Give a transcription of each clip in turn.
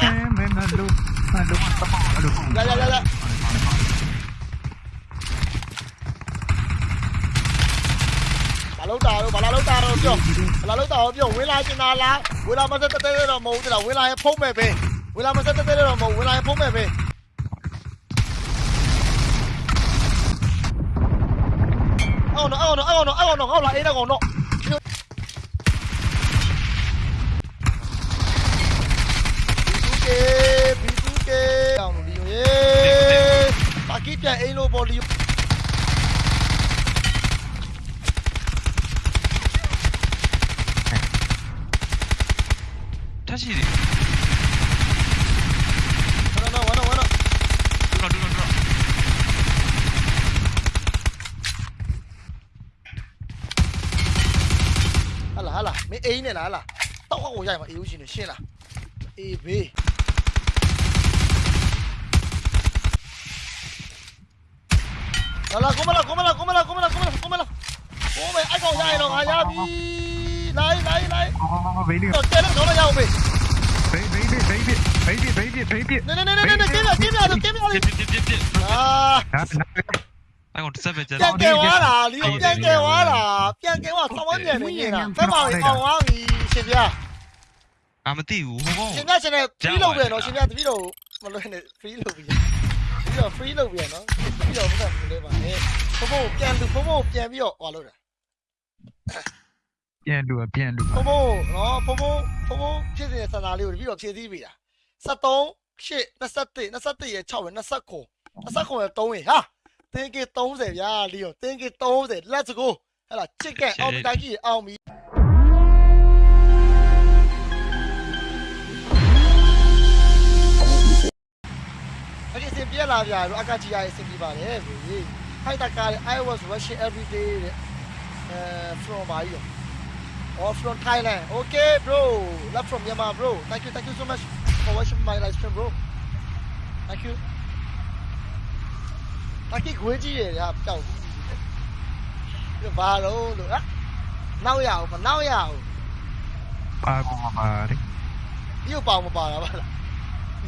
Em là đúng, là đúng, tao bỏ là đúng. Dạ dạ dạ dạ. lúta bà la lúta rồi chưa bà la lúta rồi chưa quý lai trên la quý mà sẽ tới rồi mù thì là quý lai phun về về quý mà sẽ tới rồi mù quý lai phun về về ô nó ô nó ô nó ô nó B2K B2K အောင်လီယိုရေပါကီပြန်အိမ်လို့ပေါ်လီယိုထရှိတယ်ဝနဝနဝနဒရဒရဒရဟာလာဟာလာမင်းအိမ်နဲ့လားဟာလာတောက်အောင်ရိုက်မှာအေးဦးရှင်နေရှင်းလားအေးဘေး 来来，过门了，过门了，过门了，过门了，过门了，过门了，过门，哎，搞下来了，哎呀，比，来来来，好好好好，没力，接那个了，要没，没没没没没没没没没没没，来来来来来来，接着接着接着，接接接接，啊，哎，我这边接，变电话啦，你又变电话啦，变电话，他妈的，没人了，再忙一忙啊，你。俺们队伍。现在现在飞路边了，现在飞路，不路边的飞路边。 ပြီးတော့ free လုပ်ပြန်နော်ပြီးတော့ဘုရားမလဲပါနဲ့ဖုံဖုံပြန်လူဖုံဖုံပြန်ပြီးတော့ဟွာလို့တာပြန်လူပြန်လူဖုံဖုံနော်ဖုံဖုံဖုံဖုံဖြစ်နေတဲ့စံသားလေးကိုပြီးတော့ဖြည့်ဆည်းပေးတာ73ရှစ်27 27ရဲ့6ပဲ29 29ရဲ့3ရင်ဟာတင်းကေ30ဗျာလီယိုတင်းကေ30 let's go ဟဲ့လား chicken အောင်တိုင်းကြီးအောင်ပြီ ဒီစင်ပြက်လာဗျာတို့အကကြီးရရဲ့စင်ပြပါတယ်ဗျေဟိုက်တကား I was rushing every day တဲ့အဲ from ပါကြီးရော or from Thailand okay bro love from Myanmar bro thank you thank you so much for watching my live stream bro thank you တကိခွေးကြီးရယ်ပျောက်ပြီဘာလို့လို့ဟာနောက်ရအောင်မနောက်ရအောင် ပါကောပါလေ ဒီကိုပေါင်မပါတာပါလား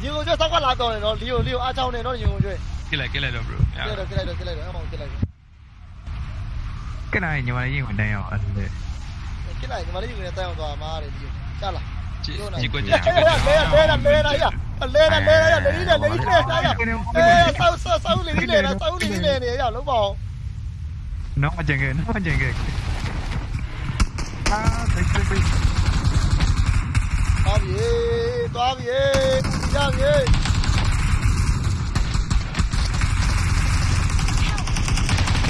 nhiều chứ sao có làm rồi nó liều liều a châu này nó nhiều rồi cái này cái này được rồi cái này được cái này được cái này được không cái này được cái này nhưng mà lấy gì ngoài đây anh đây cái này nhưng mà lấy gì ngoài đây rồi mà để gì chắc là chị chị quên chị quên đây là đây là lên lên lên lên đi lên đi lên đấy sao sao sao đi lên là sao đi lên này giờ lúc bò nó mà chèn ghê nó mà chèn ghê à thấy chưa biết tao bị tao bị Yangi.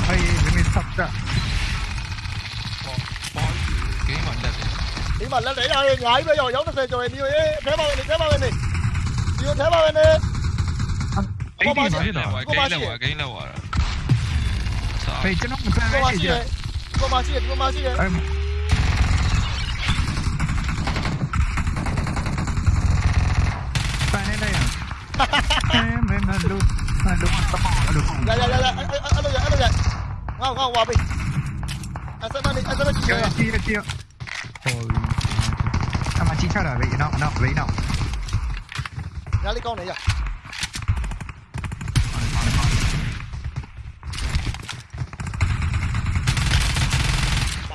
Hey, let me stop that. Kỹ mạnh lên Kỹ mạnh lên để ra đi, bây giờ giống nó xe cho em đi Thế bao bên đi, thế bao bên đi Yêu thế bao bên đi Kỹ mạnh lên rồi, kỹ lên rồi, kỹ lên rồi Vậy chứ nó một cái gì vậy Cô bà chị, cô bà chị Bạn lên đây à? em em là đúng là đúng là tao bỏ được không? Dạ dạ dạ dạ, anh anh đâu vậy? Anh đâu vậy? Wow wow wow mình. Anh sẽ mang đi, anh sẽ mang đi. Kia kia kia. Thôi. À mà chính xác là vậy nó nó vậy nó. Ra đi con này vậy.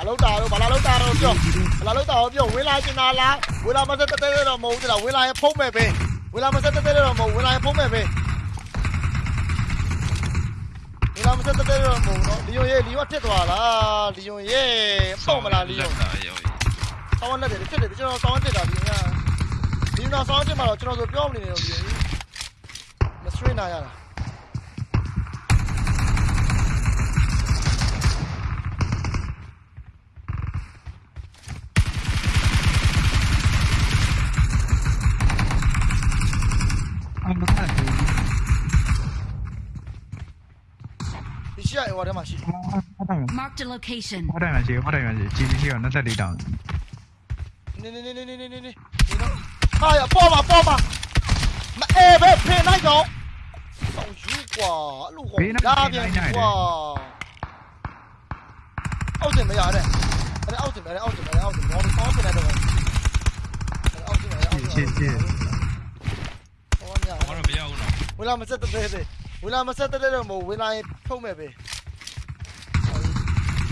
lâu tàu đâu bà la lâu tàu đâu chưa bà la lâu tàu chưa nguyên lai trên là nguyên lai mà sẽ tới tới đầu mù thì đầu nguyên lai phun về về ဝင်လာမဆက်တက်တော့မဟုတ်ဝင်လာဖုံးမဲ့ပဲဝင်လာမဆက်တက်တော့မဟုတ်နော်လီယွန်ရဲ့လီယွန်ဖြစ်သွားလားလီယွန်ရဲ့ပေါက်မလားလီယွန်ဆောင်းလက်တယ်ဖြစ်တယ်ကျွန်တော်ဆောင်းတက်တာလီယွန်ကလီယွန်ဆောင်းတက်မှာတော့ကျွန်တော်ဆိုပြောမနေနေတော့လီယွန်မစထရိနာရတာ ဟိုထဲမှာရှိဟုတ်တယ် Marked a location. ဟုတ်တယ်မရှိဟုတ်တယ်မရှိ GBC က24တောင်းနေနေနေနေနေနေနေနေတော့ဟာရပေါ်ပါပေါ်ပါမအေးပဲဖေးလိုက်တော့ဆောင်းယူကွာအဲ့လိုကွာလာပြန်ကွာအောက်စင်မရတဲ့အဲ့အောက်စင်မရအောက်စင်မရအောက်စင်မော်ဆောင်းစင်နေတော့အောက်စင်မရအောက်စင်ချစ်ချစ်ဝင်လာမဆက်တဲ့တဲ့ဝင်လာမဆက်တဲ့တဲ့မို့ဝင်လာရင်ဖုံးမဲ့ပဲ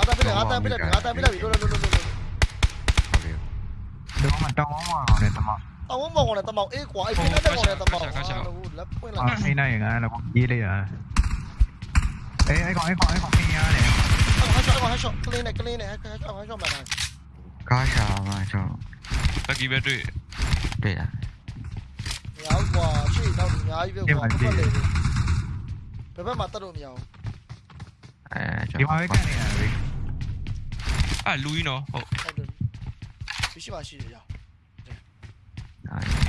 아따 빌라 아따 빌라 아따 빌라 이거 노노 노노 Đừng có mà trong ống mà này tầm màu Tao muốn màu này tầm màu ít quá, ít cái này màu này tầm màu À, cái này là con gì đây à. Ê, ấy còn, ấy còn, ấy còn kia nè. Ấy còn, ấy còn, ấy còn, clean này, clean này, ấy còn, ấy còn mày này Có sao mà sao Tao kia bên trụi Đây à? Nhá quá, trụi đâu thì nhá, yêu quá, không có lề Bébé mà tao đồ nhiều. À, cho Đi hoa với cái này à, လူကြီးနော်ဟုတ်ဟုတ်တယ်ရှိမှရှိတယ်ရောက်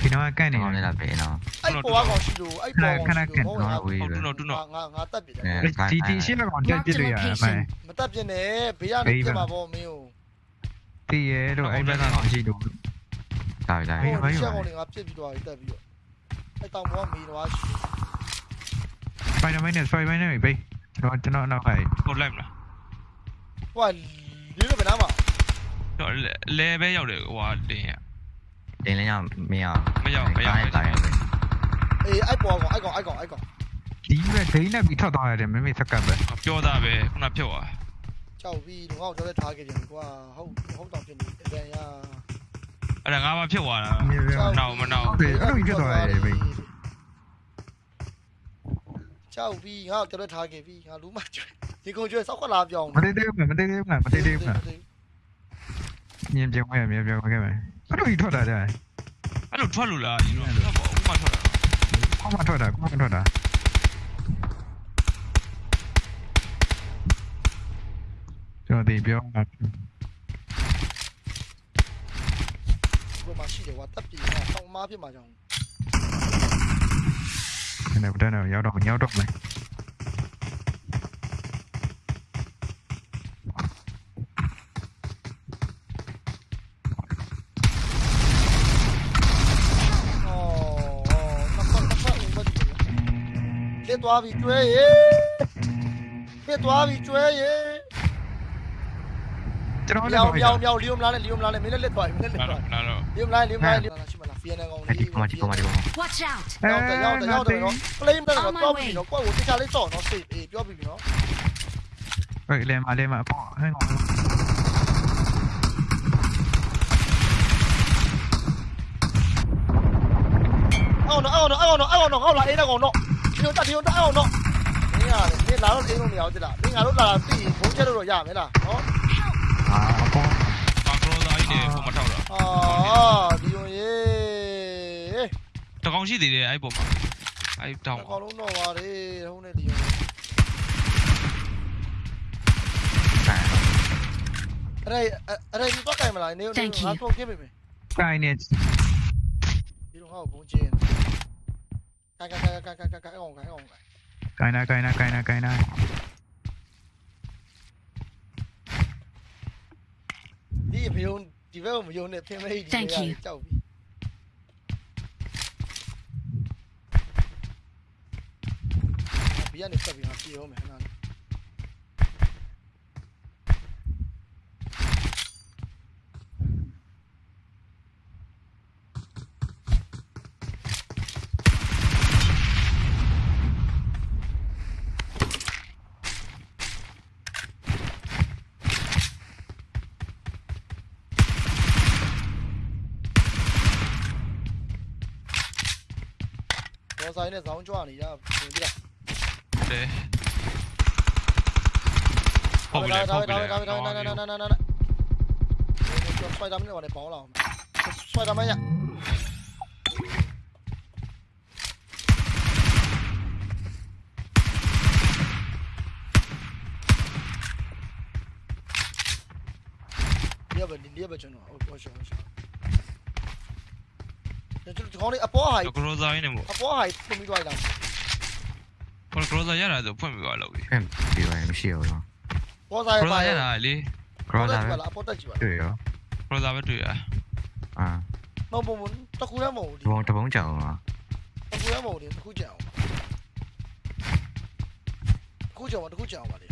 ဒီတော့ကန်နေကောင်းရနေတာပဲနော်အဲ့ပေါ်ကောင်ရှိလို့အဲ့ပေါ်ကောင်ရှိလို့နော်ဝေးဟုတ်ပဲတူနော်တူနော်ငါငါတက်ပြတယ်ဒီဒီရှင်းတော့တက်ပြလို့ရအမှန်မတက်ပြနဲ့ဘေးကနေပြမှာပေါ့မင်းကိုတည်ရဲတော့အဲ့ဘက်ကတော့ရှိတော့ဒါပဲဒါဟိုပဲရှက်ကောင်တွေငါပြစ်ပြီးတော့တက်ပြီးတော့အဲ့တောင်ပေါ်ကမီတော့ရှိစပိုင်ဒါမန်နဲ့စပိုင်ဒါမန်နဲ့ဘေးကျွန်တော်ကျွန်တော်နောက်ခိုင်းဟုတ်လိုက်မလားဟို ဒီလိုပဲနားမှာတော့လဲပဲရောက်တယ်ဟိုဟာတင်းရတင်းလည်းရမရမရောက်မရောက်တိုင်းပဲအေးအဲ့ပေါ်ကောင်အဲ့ကောင်အဲ့ကောင်အဲ့ကောင်ဒီကဒိန်းနဲ့ပြီးထွက်သွားရတယ်မမေစကပ်ပဲပြောတာပဲခုနဖြုတ်သွားကြောက်ပြီးတော့ငါ့ကိုကြောက်လက်ထားခဲ့တယ်ကွာဟုတ်ဟုတ်တော့ဖြစ်နေတယ်ရအဲ့ဒါငါမှဖြုတ်သွားတာကြောက်နောက်မနောက်တယ်အဲ့လိုဖြစ်သွားရတယ်ဘေးကြောက်ပြီးငါ့ကိုကြောက်လက်ထားခဲ့ပြီးငါလူမကျွဲဒီကုန်းကျွဲစောက်ခွက်လာပြောင်းမတ 你跟我去，少快拿奖。Mati dia bukan, mati dia bukan, mati dia bukan. Ni yang jauh ya, ni yang jauh ke mana? Aduh, itu ada ada. Aduh, tua lu lah, ini. Kau mah tua dah. Kau mah tua. Cho thì biểu ngặt. Cô mà xí để hoạt tập gì mà không má biết mà chồng. Cái này đây này nhau đồng nhau đồng này. tua bị chuê ấy. Bê tua bị chuê ye liều liều liều liều lá này liều lá này mấy lần lết thoại mấy lần lết thoại liều lá liều lá liều chỉ mà là phiền này còn đi chỉ mà chỉ mà chỉ mà watch out. Nhau tới nhau tới nhau tới nó lên đây là tua bị nó qua uống cái trà lấy sổ nó xịt ỉ tua bị nó. Vậy lên mà lên mà bỏ hay ngọn ao nó ao nó ao nó ao nó ao lại đây là ngọn nó. 뛰었다 뛰었다 어 너. 니야 니 나로 게임 오면 어디라 니 나로 나 뛰. 공채로 로 야매 나. 어? 아 아빠. 아 그러다 이제 보마 타오라. 아 디용 예. 더 강시 되네 아이 보마. 아이 다운. 더 강로 와리 혼내 디용. Ở đây, ở đây có cày mà lại nếu nó không kiếm mình Cày nè Đi đúng không, cũng chìa န် ဆိုင် အဲ့အဲ့အဲ့ဒီတော့ကြိုင်မလားနေနေငါတော့ခင်းပြီမယ် ကိုင်းနေ ဒီတော့ဟောဘုန်းချင်းကာကာကာကာကာကာအောင်ကာအောင် ကိုင်းနာကိုင်းနာကိုင်းနာကိုင်းနာ ဒီဘယုံဒီဘက်ကိုမယုံနဲ့ဖင်မေးဒီကြောက်ပြီဘီကနေဆက်ပြီးဟာပြေအောင်မယ်ခဏလေး ဒေါ်ဆိုင်နဲ့ဇောင်းကြွနေတာပြင်ပြီးတော့ တယ်ဟုတ် 사인에서 나온 줄 아니냐 얘들아 그래 퍼블레 퍼블레 나나나나나나나나 xoay đấm vào để bỏ lòng xoay đấm ấy nhỉ đi vào đi vào cho nó ôi trời ơi ကျွန်တော်ဒီကောင်းလေးအပေါ်ဟာကြီးကရိုဇာရင်းနေမို့အပေါ်ဟာကြီးဖွင့်ပြီးသွားလိုက်တာပေါ်ကရိုဇာရတာဆိုဖွင့်ပြီးသွားလို့ပြီဖွင့်ပြီးသွားရင်မရှိဘူးတော့ပေါ်ဇာရပါရတာလေကရိုဇာပဲအပေါ်တက်ကြည့်ပါတွေ့ရောကရိုဇာပဲတွေ့ရအာမဟုတ်ဘူးတကူရမဟုတ်ဘူးတပုံကြောင်ပါတကူရမဟုတ်ဘူးတကူကြောင်တကူကြောင်ပါတကူကြောင်ပါလေ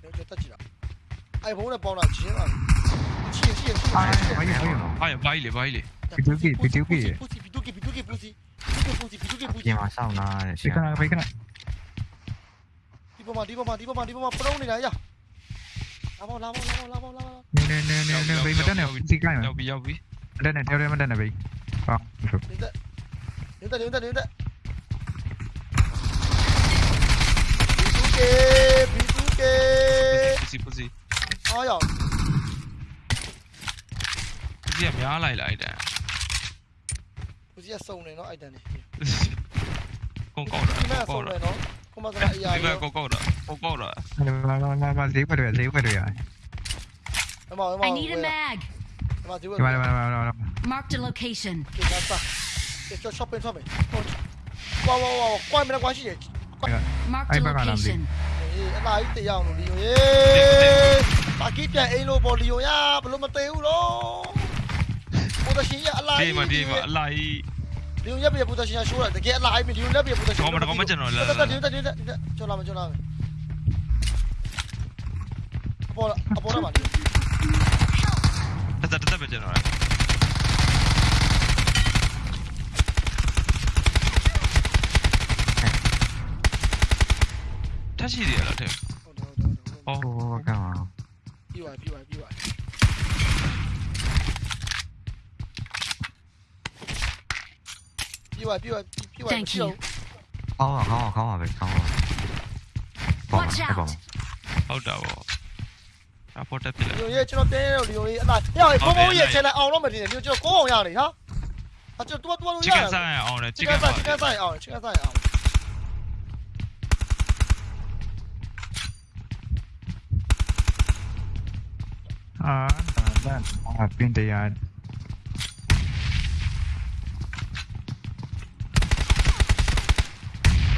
ကျွန်တော်တက်ကြည့်တာအိုင်ဖုန်းနဲ့ပေါင်းတာချင်းပါချင်းချင်းချင်းအိုင်ဘိုင်းလေဘိုင်းလေဘိုင်းလေ 비둘기 비둘기 포시 비둘기 비둘기 포시 비둘기 포시 비둘기 포시 얘만 싸우나 비켜나 비켜나 리버만 리버만 리버만 리버만 브라운이 나야 lao lao lao lao lao nè nè nè nè nè bị mà đất này bị cái này bị bị. Đất này theo đây mà đất này bị. Không đến đây. Đến đây đến đây Bisuke, Bisuke. Pussy, pussy. Ai vậy? Cái gì mà nhá lại lại đấy. စီကစုံနေနော်အိုက်တန်နေကုန်းကောက်တာဒီမဲ့ကောစုံက်တာနေနော်ကိုမစရာအရာဒီဘရောက်ကောက်ကောက်တာကောက်ကောက်တာလာလာလာလာဈေးွက်တွေဈေးွက်တွေရအမအမ I need a mag. အမဒီဝဒီမှာလာလာလာလာ Marked a location. ဒီကစားဒီချော shopping ထွက်မယ်ဝါဝါဝါကွိုင်းမလားကွာရှိတယ် Marked Ay, a baka lang, location. အေးအလားကြီးတရားအောင်လို့လီယိုရေပါကီပြန်အိမ်လို့ပေါ်လီယိုရဘလို့မသေးဘူး တော့ပိုဒရှင်ရအလားဒီကြီးမှာဒီမှာအလိုက်လီယိုရပြပိုဒရှင်ရရှိုးတာတကယ်အလားကြီးလီယိုလက်ပြပိုဒရှင်ကောင်းမကောင်းမကျွန်တော်လာတက်တက်တက်တက်တက်ကျော်လာမကျော်လာမအပေါ်အပေါ်မှာတက်တက်တက်ပဲကျွန်တော်ထက်ရှိသေးရလားတဲ့ဟုတ်တယ်ဟုတ်တယ် ပြီးသွားပြီးသွားပြီးသွားပြီးသွားပြီးသွားပြီးသွား Thank you. ခေါင်းခေါင်းခေါင်းပါပဲခေါင်းပါပေါ့ Watch ပေါ့ out. ဟုတ်တာဗောအပေါ်တက်ပြလိုက်လီယိုရေကျွန်တော်တင်းရတော့လီယိုရေအလားဟဲ့ဘုံဘုံရဲ့ channel အောင်တော့မတင်နဲ့လီယိုကျွန်တော်ကိုအောင်ရနေဟာအကျွန်တော်တူတူလို့ချရစ်ကတာန်ဆိုင်အောင်တယ်ချချစ်စ်ကကန်န်ဆိုင်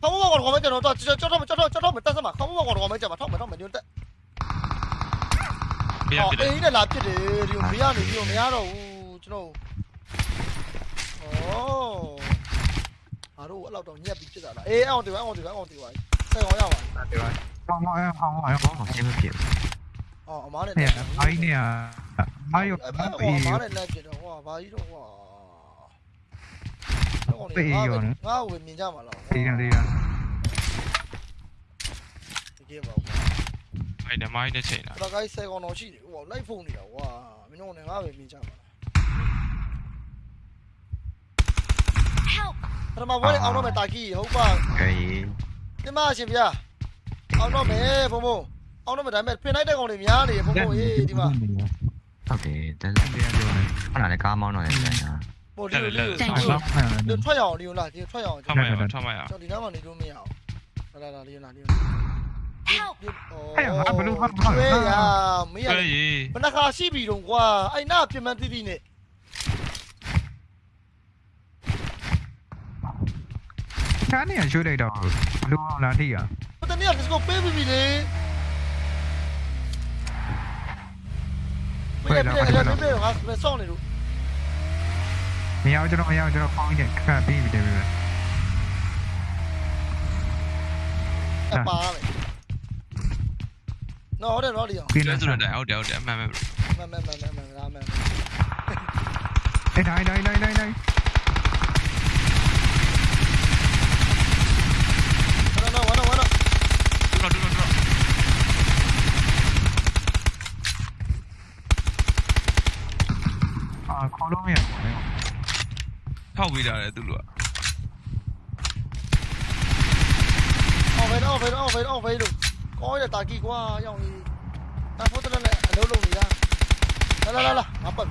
ခေါင်းဘောကောင်မကျတော့တော့ကြောက်တော့ကြောက်တော့ကြောက်တော့မတက်စမှာခေါင်းဘောကောင်မကျမှာထောက်မထောက်မညွတ်တက်မရအော်ပြတယ်အေးနဲ့လာဖြစ်တယ်ဒီမရနေပြီးမရတော့ဘူးကျွန်တော်ဩအားတော့အဲ့လောက်တော့ညက်ပြီးဖြစ်တာလားအေးအောင်ဒီအောင်ဒီအောင်ဒီပါဆက်ကောင်ရပါတယ်ပါကောင်းအောင်အောင်အောင်ခေါင်းမရှင်းမဖြစ်အော်အမားနဲ့ဟဲ့အိုင်းနေအာယုအဲ့ဟိုအေးအမားနဲ့လက်ဖြစ်တော့ဟိုဘာကြီးတော့ဟို ငါ့ကိုမြင်ကြမှာလားဒီရဒီရတကယ်ပါအဲ့ဒါမိုင်းနဲ့ချိန်တာဒါကိုင်းဆယ်ကောင်တော့ရှိတယ်ဟိုလိုက်ဖုန်းနေတာကွာမင်းတို့လည်းငါပဲမြင်ကြမှာ Help! ပထမဘွဲအောင်တော့မယ်တာကီဟုတ်ပါခေးဒီမှာရှင်ဗျာအောင်တော့မယ်ဘုံဘုံအောင်တော့မယ်ဒါပေမဲ့ဖင်လိုက်တဲ့ကောင်တွေများနေဘုံဘုံအေးဒီမှာဟုတ်တယ်တန်းဒီရဒီရခဏလေးကားမောင်းတော့ရတယ်ညာ ဟိုဒီလိုလေး Thank ဆော you. င်းမှန်တယ်ထွက်ရအောင်ဒီလိုလားဒီထွက်ရအောင်ထောက်မရအောင်ထောက်မရအောင်ကျွန်တော်ဒီနားမှာနေလို့မရအောင်လာလာလာလေးလာလေး Help! ဟဲ့ဟာဘလူးဟာဟာဝေးရမင်းရအဲ့ရေဘယ်နှခါရှိပြီတော့ကွာအဲ့နာပြင်မှန်တိတိနဲ့ချားနေရရှိုးလိုက်တော့ဘလူးလာတိရဘယ်တနေ့ကဒီစကိုပေးပြီလေဘယ်ပြည့်လဲပြည့်ငါစောင့်နေလို့ မရကျွန်တော်မရကျွန်တော်ဖောင်းနေခက်ပြီးပြီတယ်ပြီအပါမယ်နော်ဟုတ်တယ်နော်ဒီအောင်ပြီးကျွနေန်ဆိုတော်တော့တယ်ဟုတ်တယ်ဟုတ်တယ်အမှန်ပဲမမမမမလာမယ်အဲ့တိုင်းတိုင်းတိုင်းတိုင်းတိုင်း နော်နော်ဝါနော်ဝါနော် တူတော့တူတော့တူတော့ အာခေါ်လို့မရဘူး ထောက်ပေးတာလေသူတို့ကဖေးတော့ဖေးတော့ဖေးတော့ဖေးလို့ကောင်းရတာကီကွာရောင်းကြီးတာဖို့တလည်းအလုံးလုံးနေတာလာလာလာလာငါပတ်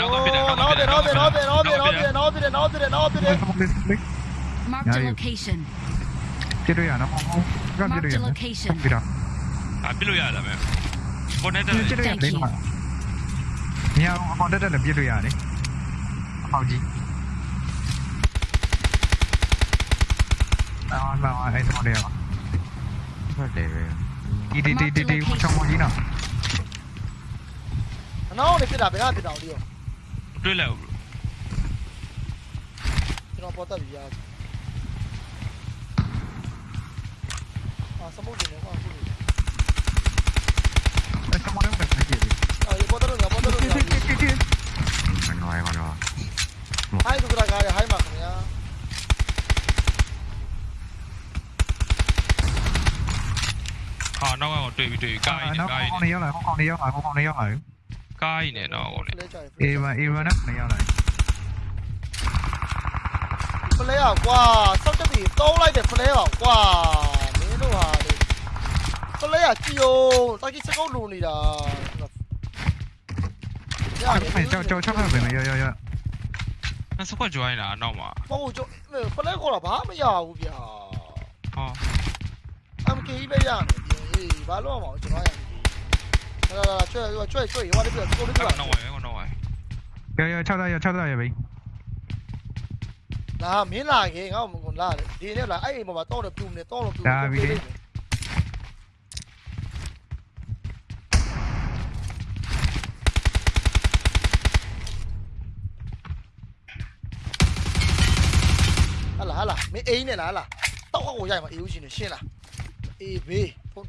နောက်ပြနောက်ပြနောက်ပြနောက်ပြနောက်ပြနောက်ပြနောက်ပြနောက်ပြနောက်ပြနောက်ပြ Marked a Yeah, you- location. ပြည့်ရနော်ဟုတ်ကပြည့်ရ Marked a နော် location. ပြတော့အာပြလို့ရတာပဲပေါ်နေတဲ့ပြည့်ရနေမှာညောင်အပေါ်တက်တက်လည်းပြည့်လို့ရတယ်အပေါက်ကြီး vào vào đây xong đều à để đi đi đi đi đi trong một tí nào No, ne queda pegada, no, tío. Reload. đi una puerta pillada. Ah, sta morendo, qua, pure. à, sta morendo per chiedi. Ah, io porto lunga, porto lunga. Sì, sì, sì, sì. Ma no, ma no. Hai tu tra gare, hai ma come ya. နှောရမနှော ဟိုင်းသူကကားရဟိုင်းပါခင်ဗျာ ဟာနောက်ကောင်တွေ့ပြီတွေ့ပြီကားကြီးနဲ့ နော် ကားကြီး ခေါင်း နဲ့ နေရောက်လာခေါင်းနေရောက်လာခေါင်းနေရောက်လာ ကားကြီးနဲ့တော့ကောင်နဲ့ လဲကြရ အေးဗန်အေးဗန်နဲ့နေရောက်လာ ဖလဲอ่ะကွာစောက်တက်ပြီတုံးလိုက်တယ်ဖလဲอ่ะကွာမင်းတို့ဟာလေဖလဲอ่ะကြည်အောင်တာကြီးစကုတ်လူနေတာရတယ် ကြောက်ကြောက်ချောက်ပဲရရရ 那是快 join 啦，闹嘛。 မဟုတ်ကျဖလဲခေါ်တာဘာမရဘူးဗျာ 哦， MK ပဲရမယ် အေးဘာလို့အောင်ကျွန်တော်ရလာလာကျွဲ့ကျွဲ့ကျွဲ့ရွာလေးပြကိုလေးပြ no way ကို no way ရရ6သားရ6သားရပဲလာမင်းလာခင်ငါ့ကိုလာတယ်ဒီနေ့လာအဲ့အိမ်ပေါ်မှာတော့တော့ပြူနေတော့တော့ပြူဒါပြီလေဟာလာဟာလာမင်းအိမ်နဲ့လာဟာလာတောက်အောက်ကိုရိုက်မှာအေးဦးရှင်နေရှင်းလာအေးဘေးဖုန်း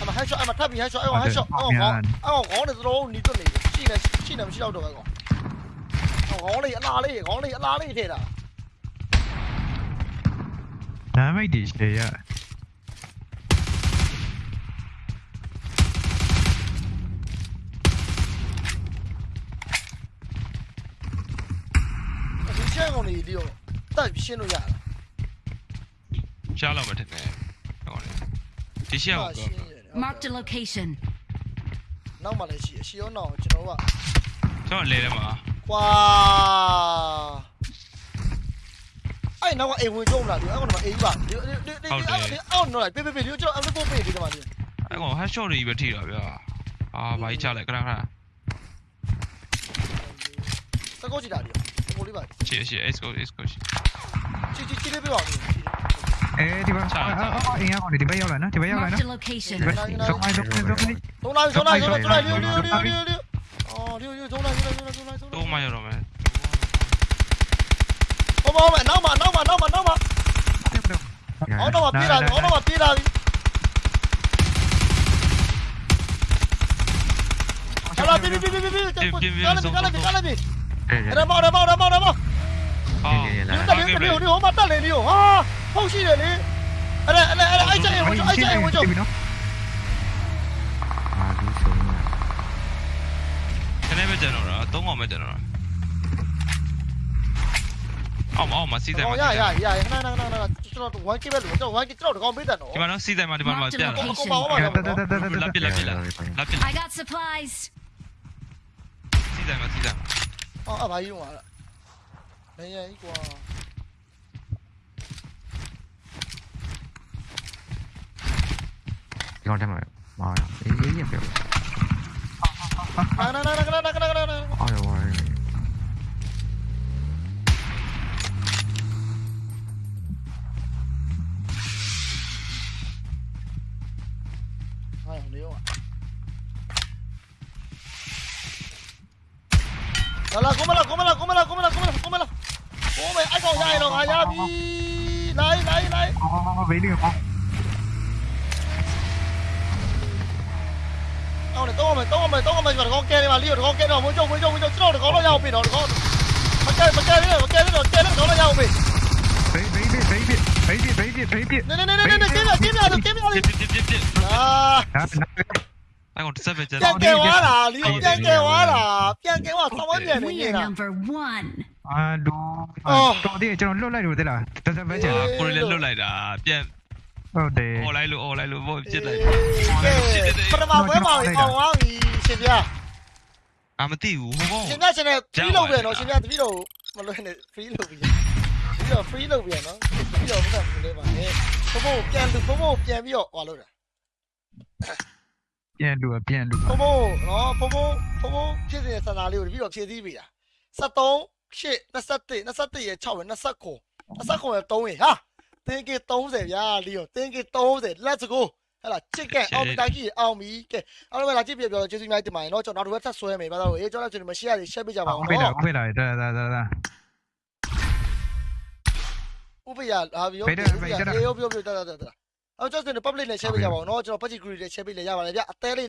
အမဟက်ရှော့အမထပ်ပြီးဟက်ရှော့အဲ့ဟက်ရှော့အော်ကောအော်ကောင်းနေသလိုနီးတွနေရှိနေရှိနေမရှိတော့တော့ပဲကောအော်ကောင်းလေးအလားလေးကောင်းလေးအလားလေးထဲတာနာမိတ်ဒီရှေရဒီရှင်းကောင်လေးဒီတော့တက်ရှင်းလို့ရတာရှားလောက်မထင်နဲ့ဟောလေဒီရှေ့ကို Marked a location. နောက်မှလည်းရှိအရှိရောနောက်ကျွန်တော်ကကျွန်တော်လဲတယ်မှာကွာအဲ့နောက်ကအိမ်ဝင်ကြုံလာဒီအဲ့ကောင်ကအိမ်ပါဒီဒီဒီအော်နော်လိုက်ပေးပေးပေးဒီကျွန်တော်အလုပ်ပေးဒီကမှာဒီအဲ့ကောင် head shot တွေပဲထိတာဗျာအာဘာကြီးချလိုက်ခဏခဏစကောကြည့်တာဒီဟိုလေးပါချေချေ S go S go ချီချီချီလေးပြပါဦးချီအဲဒီမှာအင်း Eh, di bawah. Iya, kalau di bawah lah, nah, di bawah lah, nah. Sok mai, sok mai, sok mai. Xuống đây, xuống đây, xuống đây, xuống đây, điêu, điêu, điêu, điêu, điêu. Ờ, điêu, điêu, xuống đây, xuống đây, xuống đây, xuống đây. Xuống mai rồi mày. Không, không, mày, nóng mà, nóng mà, nóng mà, nóng mà. Nó nó mà pira, nó nó mà pira. Ala bi bi bi bi bi. Kala bi, kala bi, kala bi. Remau, remau, remau, remau. Ah, ni tak ni ni, ni homa tak ni ni. Ah. ဟုတ်ရှိတယ်လေအဲ့ဒါအဲ့ဒါအဲ့ဒါအဲ့ကြိုင်ဝင်ကြိုင်အဲ့ကြိုင်ဝင်ကြိုင်နော်အာဒီဆုံးနေခနဲ့ပဲကျွန်တော်တော့သုံးအောင်ပဲကျွန်တော်တော့အောင်အောင်မစီးတယ်မရရရရခဏခဏခဏကျွန်တော်ဝိုင်းကိပဲလို့ကျွန်တော်ဝိုင်းကိကျွန်တော်တကောင်ပေးတယ်နော်ဒီမှာနော်စီးတယ်မှာဒီမှာပြတ်တယ်ကောင်းပါအောင်ပါတက်တက်တက်တက်လက်ပြလက်ပြလက်ပြ I got supplies စီးတယ်မှာစီးတယ်အော်အဘာကြီးဝင်လာတယ်နေရကြီးကွာ Gördüm öyle. Var ya. İyi, iyi yapıyor. Hayır hayır hayır hayır hayır hayır hayır. Ay vay. Hayır oluyor. Dala, cómela, cómela, cómela, cómela, cómela, cómela. Come, ai còn dài rồi, ai ra đi. Lấy, lấy, lấy. Có, có, có, vế đi không? ကောင်းတယ်တော့မယ်တော့မယ်တော့မယ်ကျွန်တော်ကဲနေပါလီကိုတော့ကဲတော့ဝင်းကျုံဝင်းကျုံဝင်းကျုံကျွန်တော်တော့တော့ရအောင်ပြီတော့တော့မကဲမကဲနေမကဲနေတော့ကဲနေတော့ရအောင်ပြီဘေးဘေးဘေးဘေးဘေးဘေးဘေးဘေးဘေးဘေးနေနေနေနေနေကဲကဲမြောက်ကဲမြောက်ပြစ်ပြစ်ပြစ်ပြစ်အာနာနာအဲ့ကောင်တစ်ဆက်ပဲကျန်ပြန်ကဲသွားတာလီကိုပြန်ကဲသွားတာပြန်ကဲသွားဆောင်းဝန်းပြန်နေ We နေ are တာ number one. အာဒူအော်တော်တယ်ကျွန်တော်လွတ်လိုက်လို့သိလားတစ်စက်ပဲကျန်အာကိုရီလည်းလွတ်လိုက်တာပြန် ဟုတ်တယ်អော်လိုက်လို့អော်လိုက်လို့ဘောပြစ်လိုက်ကဲပထမပွဲမှာအောင်အောင်ပြီရှင်ပြအာမသိဘူးဟိုကောင်ရှင်ပြရှင်နဲ့ free လုပ်ပြန်နော်ရှင်ပြတပီတော့မလွယ်နဲ့ free လုပ်ပြီပြီးတော့ free လုပ်ပြန်နော်ပြီးတော့မကဘူးလေပါနဲ့ဘဘပြန်လူဘဘပြန်ပြီးတော့ဟောလို့တာပြန်လူပြန်လူဘဘနော်ဘဘဘဘဖြစ်နေတဲ့စံသာလေးကိုတပီတော့ဖြည့်သီးပြီလား73 8 21 21ရဲ့6ရဲ့29 29ရဲ့3ရဲ့ဟာ တင်းကေ30ဗျာလီယောတင်းကေ30 let's go ဟဲ့လားချစ်ကန်အောင်တိုင်ကြီးအောင်ပြီကဲအားလုံးပဲလာကြည့်ပြပြောကျေးဇူးများတင်ပါတယ်เนาะကျွန်တော်တို့ဝက်ဆက်ဆွဲမယ်ဘာလို့အေးကျွန်တော်ကျွန်တော်မရှိရသေးရှက်ပြကြပါအောင် ဖေးလာ เนาะ ဖေးလာဒါဒါဒါဒါ ဥပယလာပြီးရောအေးရောပြောပြောတတ်တတ်တတ်အော်ကျွန်တော် public နဲ့ share ပေးကြပါအောင်เนาะကျွန်တော် budget group နဲ့ share ပေးလေရပါတယ်ဗျအသေးလေး